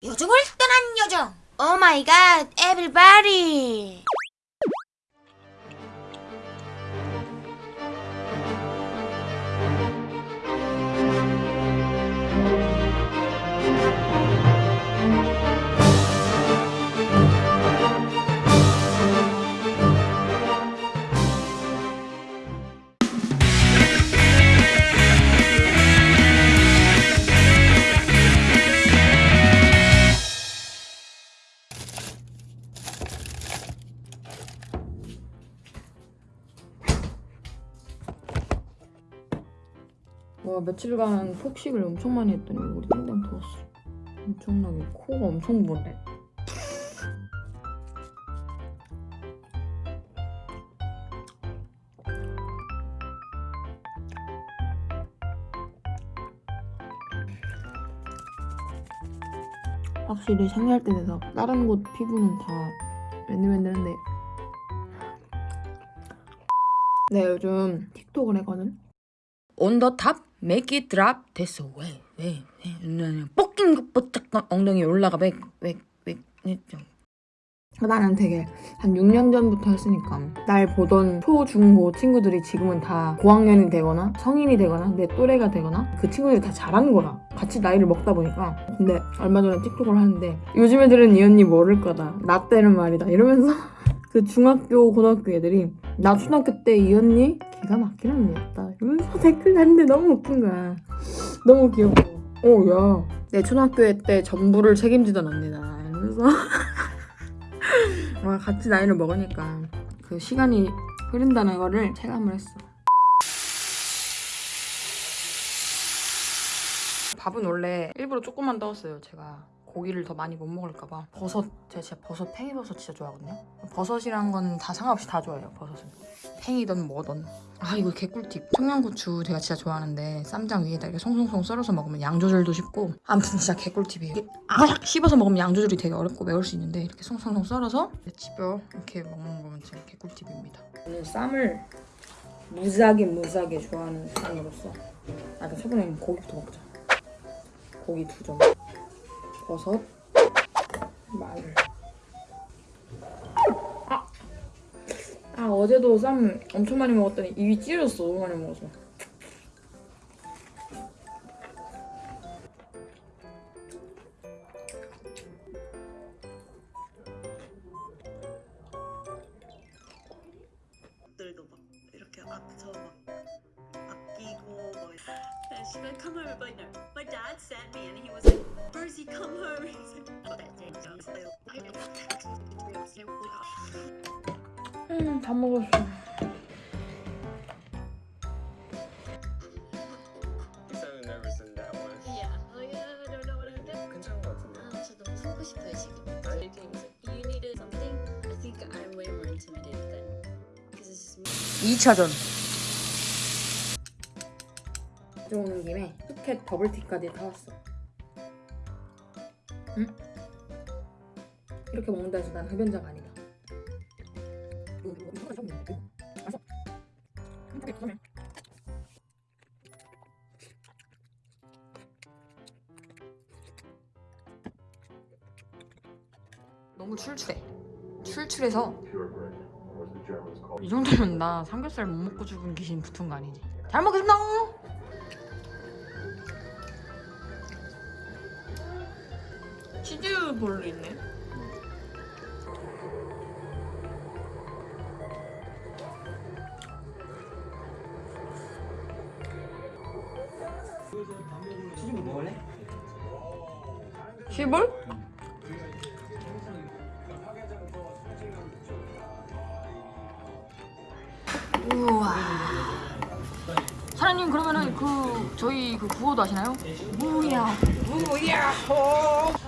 요정을 떠난 요정. 오 마이 갓, 에브리바디. 와 며칠간 폭식을 엄청 많이 했더니 우리 땡땡 더웠어. 엄청나게 코가 엄청 부네. 확실히 생리할 때 돼서 다른 곳 피부는 다 맨들맨들한데. 네 요즘 틱톡을 했거든. top, make it drop. 됐어. 왜? 왜? 왜? 뻑긴 것보다 엉덩이 올라가. 왜? 왜? 왜? 왜? 나는 되게 한 6년 전부터 했으니까 날 보던 초, 중, 고 친구들이 지금은 다 고학년이 되거나 성인이 되거나 내 또래가 되거나 그 친구들이 다 잘하는 거라 같이 나이를 먹다 보니까 근데 얼마 전에 틱톡을 하는데 요즘 애들은 이 언니 모를 거다 나 때는 말이다 이러면서 그 중학교 고등학교 애들이 나 초등학교 때 이 언니 기가 막히는 언니였다 댓글 났는데 너무 웃긴 거야. 너무 귀여워 어야내 초등학교 때 전부를 책임지던 언니다. 이러면서. 와 같이 나이를 먹으니까 그 시간이 흐른다는 거를 체감을 했어. 밥은 원래 일부러 조금만 넣었어요. 제가 고기를 더 많이 못 먹을까봐 버섯 제가 진짜 버섯 팽이버섯 진짜 좋아하거든요. 버섯이란 건 다 상관없이 다 좋아해요. 버섯은 팽이든 뭐든. 아 이거 개꿀팁. 청양고추 제가 진짜 좋아하는데 쌈장 위에다 이렇게 송송송 썰어서 먹으면 양 조절도 쉽고 아무튼 진짜 개꿀팁이에요. 아삭 씹어서 먹으면 양 조절이 되게 어렵고 매울 수 있는데 이렇게 송송송 썰어서 집어 이렇게 먹는 거면 진짜 개꿀팁입니다. 오늘 쌈을 무지하게 무지하게 좋아하는 사람으로서 아 일단 초반에 고기부터 먹자. 고기 두 점. 버섯, 마늘. 아! 아 어제도 쌈 엄청 많이 먹었더니 입이 찢어졌어 너무 많이 먹어서. She would come home but no my dad sent me and he was like Percy come home he's like oh 음, 다 먹었어. like uh, I'm. 아, like, I'm. 2차전. 가져오는 김에 푸켓 버블티까지 타왔어. 응? 이렇게 먹는다 해서 난 흡연자가 아니다. 너무 출출해. 출출해서 이 정도면 나 삼겹살 못 먹고 죽은 귀신 붙은 거 아니지? 잘 먹겠습니다. 치즈 볼로 있네. 치즈볼 먹을래? 치볼? 우와. 사장님 그러면은 그 저희 그 구호도 아시나요? 무야 무야 호.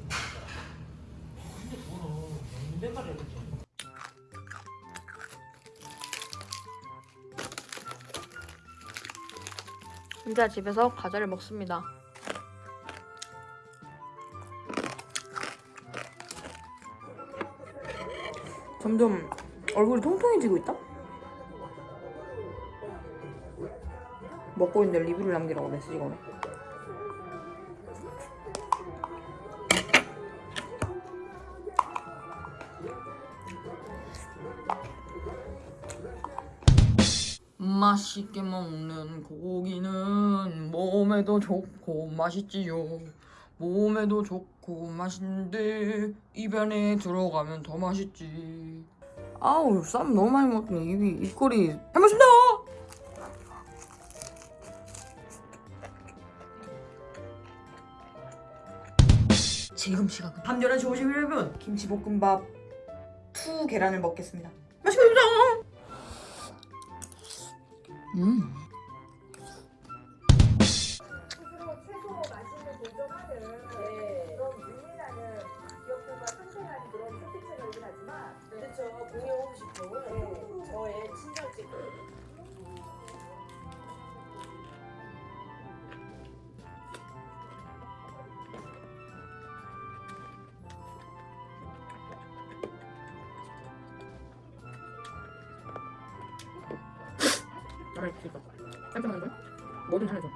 혼자 집에서 과자를 먹습니다. 점점 얼굴이 통통해지고 있다? 먹고 있는데 리뷰를 남기라고 메시지가 오네. 맛있게 먹는 고기는 몸에도 좋고 맛있지요. 몸에도 좋고 맛있는데 입 안에 들어가면 더 맛있지. 아우 쌈 너무 많이 먹더니 입이 입꼬리 잘 마신다. 지금 시각은 밤 11시 51분 김치볶음밥 투 계란을 먹겠습니다. 맛있게 먹자. 음. 그렇죠 공유 음식도 저의 친정집 나를 드릴까? 깜짝 놀란 뭐든 하나 줘.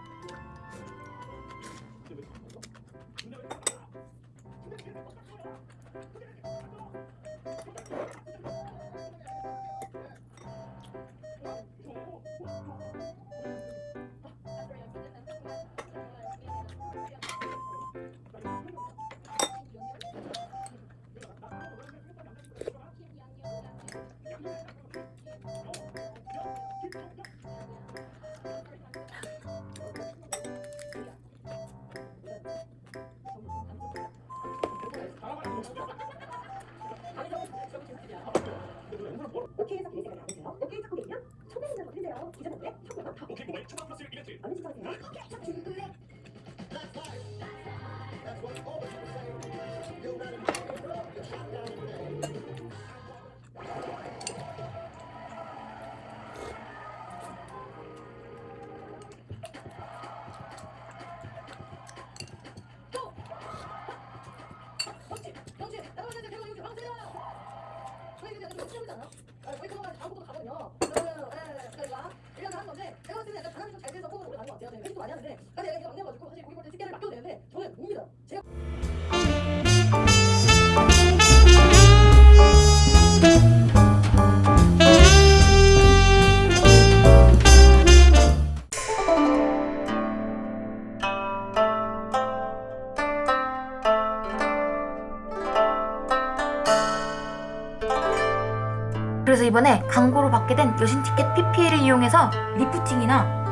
이번에 광고로 받게 된 여신 티켓 PPL을 이용해서 리프팅이나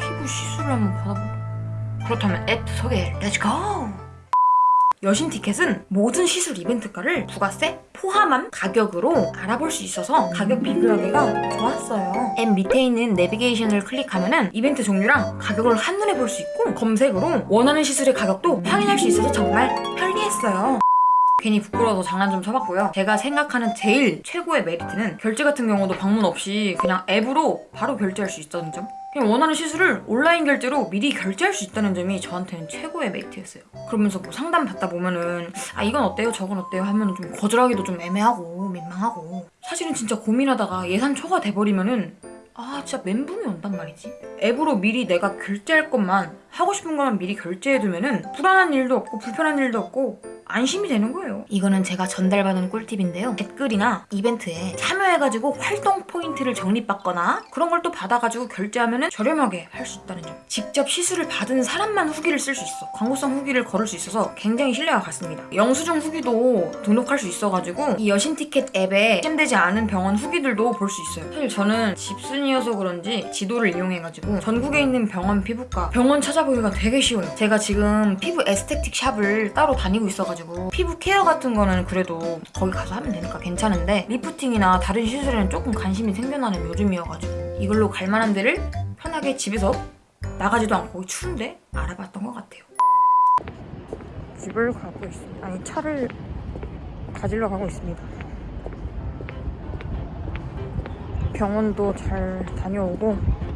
피부 시술을 한번 받아보. 그렇다면 앱 소개 let's go! 여신 티켓은 모든 시술 이벤트가를 부가세 포함한 가격으로 알아볼 수 있어서 가격 비교하기가 좋았어요. 앱 밑에 있는 내비게이션을 클릭하면 은 이벤트 종류랑 가격을 한눈에 볼 수 있고 검색으로 원하는 시술의 가격도 확인할 수 있어서 정말 편리했어요. 괜히 부끄러워서 장난 좀 쳐봤고요. 제가 생각하는 제일 최고의 메리트는 결제 같은 경우도 방문 없이 그냥 앱으로 바로 결제할 수 있다는 점. 그냥 원하는 시술을 온라인 결제로 미리 결제할 수 있다는 점이 저한테는 최고의 메리트였어요. 그러면서 뭐 상담 받다 보면은 아 이건 어때요 저건 어때요 하면 좀 거절하기도 좀 애매하고 민망하고 사실은 진짜 고민하다가 예산 초과 돼버리면은 아 진짜 멘붕이 온단 말이지 앱으로 미리 내가 결제할 것만 하고 싶은 것만 미리 결제해두면은 불안한 일도 없고 불편한 일도 없고 안심이 되는 거예요. 이거는 제가 전달받은 꿀팁인데요. 댓글이나 이벤트에 참여해가지고 활동 포인트를 적립받거나 그런 걸 또 받아가지고 결제하면은 저렴하게 할 수 있다는 점. 직접 시술을 받은 사람만 후기를 쓸 수 있어. 광고성 후기를 거를 수 있어서 굉장히 신뢰가 갔습니다. 영수증 후기도 등록할 수 있어가지고 이 여신 티켓 앱에 입점되지 않은 병원 후기들도 볼 수 있어요. 사실 저는 집순이어서 그런지 지도를 이용해가지고 전국에 있는 병원 피부과 병원 찾아보기가 되게 쉬워요. 제가 지금 피부 aesthetic shop을 따로 다니고 있어가지고 있어가지고 피부 케어 같은 거는 그래도 거기 가서 하면 되니까 괜찮은데 리프팅이나 다른 시술에는 조금 관심이 생겨나는 요즘이어가지고 이걸로 갈 만한 데를 편하게 집에서 나가지도 않고 추운데 알아봤던 것 같아요. 집을 가고 있습니다 아니 차를 가지러 가고 있습니다. 병원도 잘 다녀오고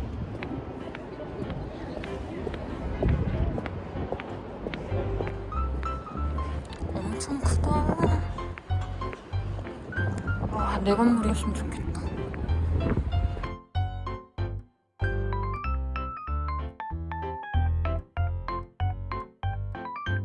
내 건물이었으면 좋겠다.